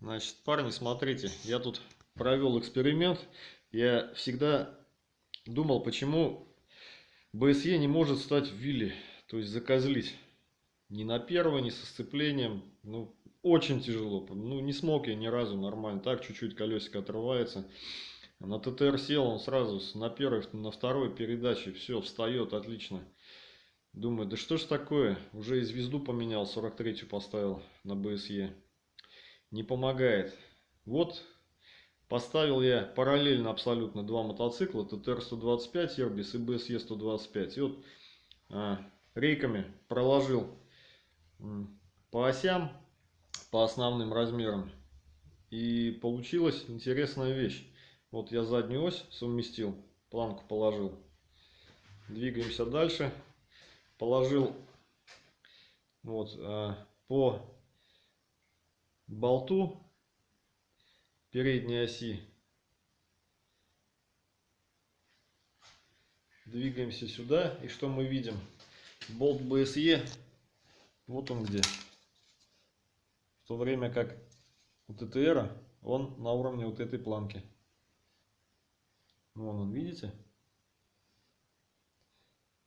Значит, парни, смотрите, я тут провел эксперимент. Я всегда думал, почему БСЕ не может стать в вилле, то есть закозлить. Ни на первое, ни со сцеплением. Ну, очень тяжело. Ну, не смог я ни разу нормально. Так, чуть-чуть колесико отрывается. На ТТР сел, он сразу на первой, на второй передаче, все, встает, отлично. Думаю, да что ж такое, уже и звезду поменял, 43-ю поставил на БСЕ не помогает. Вот поставил я параллельно абсолютно два мотоцикла, ТТР-125 Airbus и BSE-125. И вот а, рейками проложил по осям, по основным размерам. И получилась интересная вещь. Вот я заднюю ось совместил, планку положил. Двигаемся дальше. Положил вот а, по болту передней оси. Двигаемся сюда. И что мы видим? Болт BSE. Вот он где. В то время как у ТТР он на уровне вот этой планки. Вон он, видите?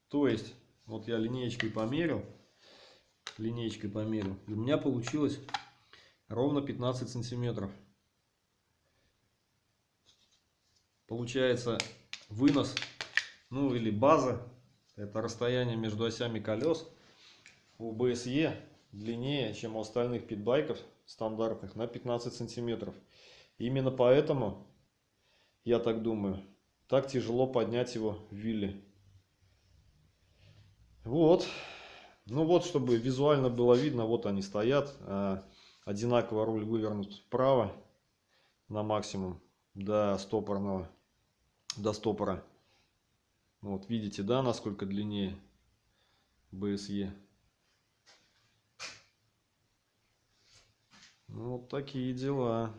То есть, вот я линеечкой померил. Линеечкой померил. У меня получилось ровно 15 сантиметров. Получается вынос, ну или база, это расстояние между осями колес у BSE длиннее, чем у остальных питбайков стандартных на 15 сантиметров. Именно поэтому, я так думаю, так тяжело поднять его в вилле. Вот. Ну вот, чтобы визуально было видно, вот они стоят. Одинаково руль вывернут вправо на максимум до стопорного, до стопора. Вот видите, да, насколько длиннее БСЕ. Ну, вот такие дела.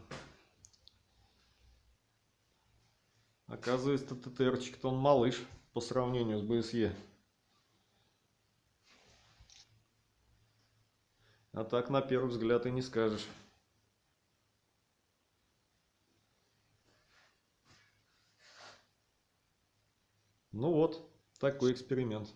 Оказывается, ТТРчик-то он малыш по сравнению с БСЕ. А так на первый взгляд и не скажешь. Ну вот, такой эксперимент.